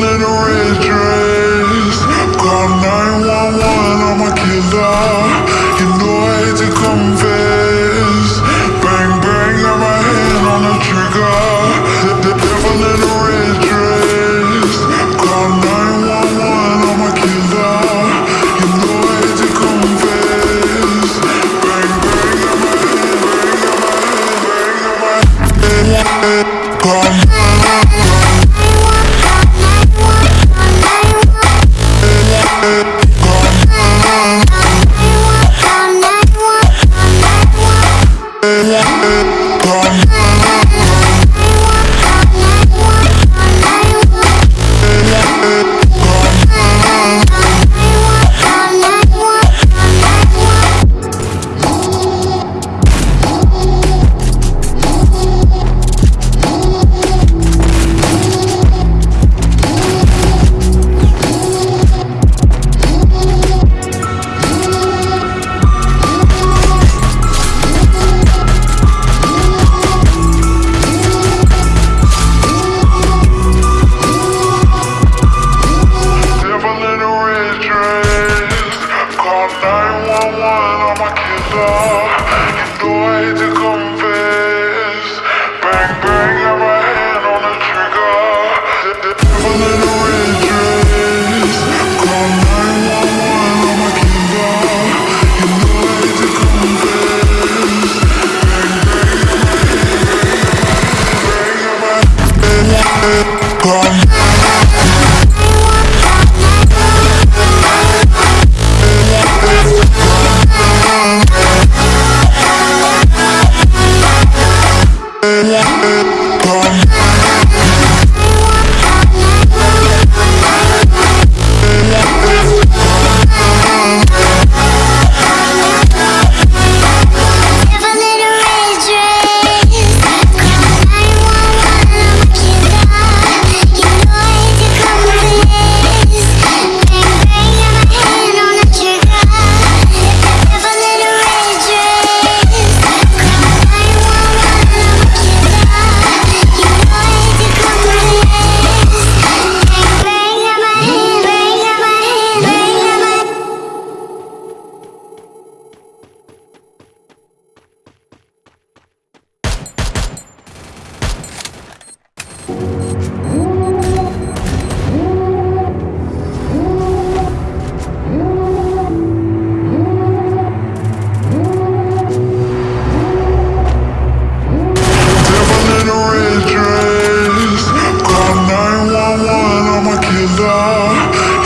devil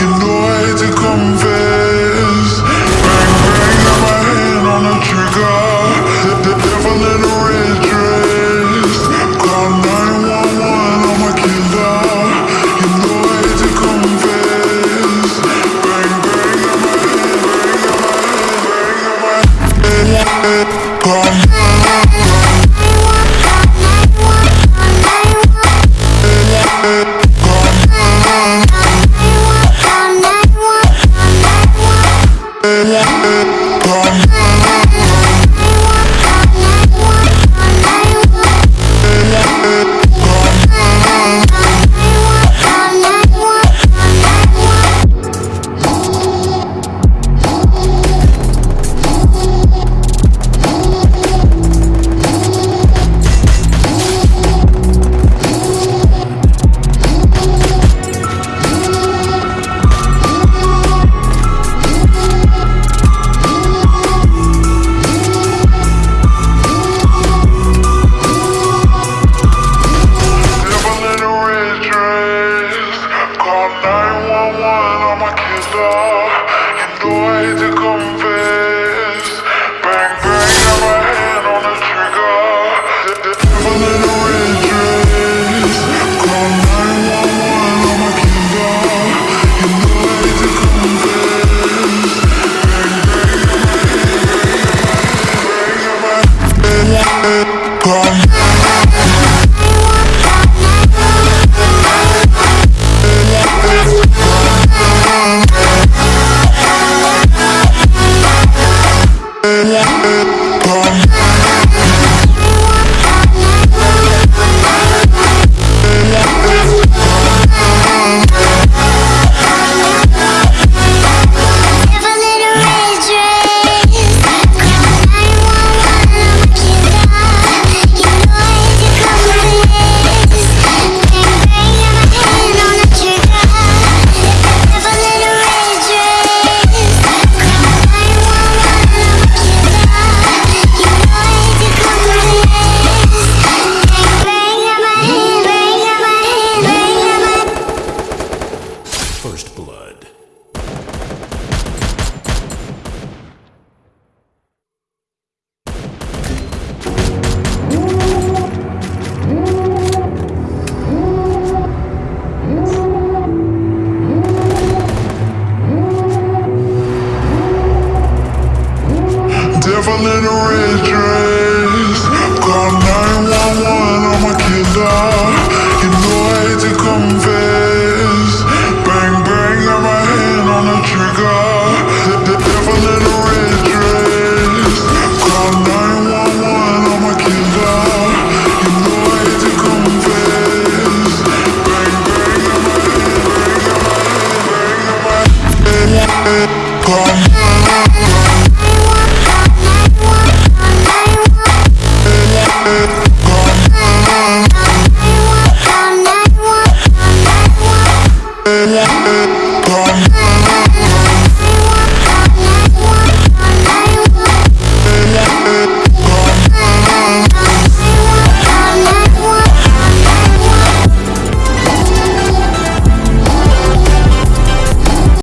you know I had to come